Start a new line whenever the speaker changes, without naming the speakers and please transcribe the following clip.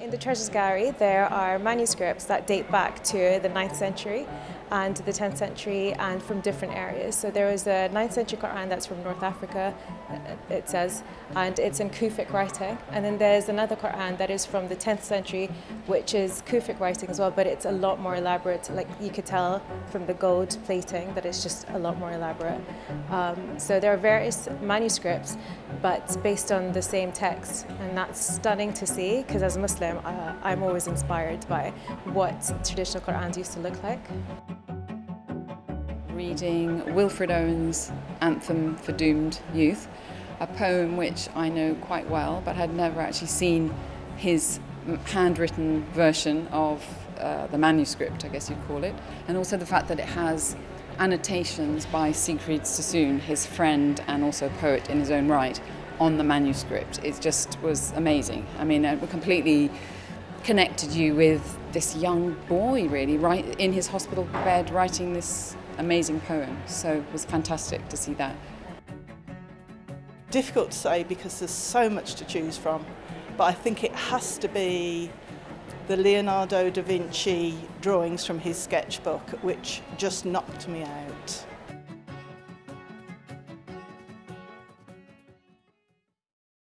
In the Treasures Gallery there are manuscripts that date back to the 9th century and the 10th century and from different areas. So there is a 9th century Quran that's from North Africa, it says, and it's in Kufic writing. And then there's another Quran that is from the 10th century, which is Kufic writing as well, but it's a lot more elaborate. Like you could tell from the gold plating that it's just a lot more elaborate. Um, so there are various manuscripts, but based on the same text. And that's stunning to see, because as a Muslim, uh, I'm always inspired by what traditional Qurans used to look like.
Reading Wilfred Owen's Anthem for Doomed Youth, a poem which I know quite well but had never actually seen his handwritten version of uh, the manuscript, I guess you'd call it, and also the fact that it has annotations by Siegfried Sassoon, his friend and also poet in his own right, on the manuscript. It just was amazing. I mean, it completely connected you with this young boy, really, right in his hospital bed, writing this amazing poem. So it was fantastic to see that.
Difficult to say because there's so much to choose from, but I think it has to be the Leonardo da Vinci drawings from his sketchbook, which just knocked me out.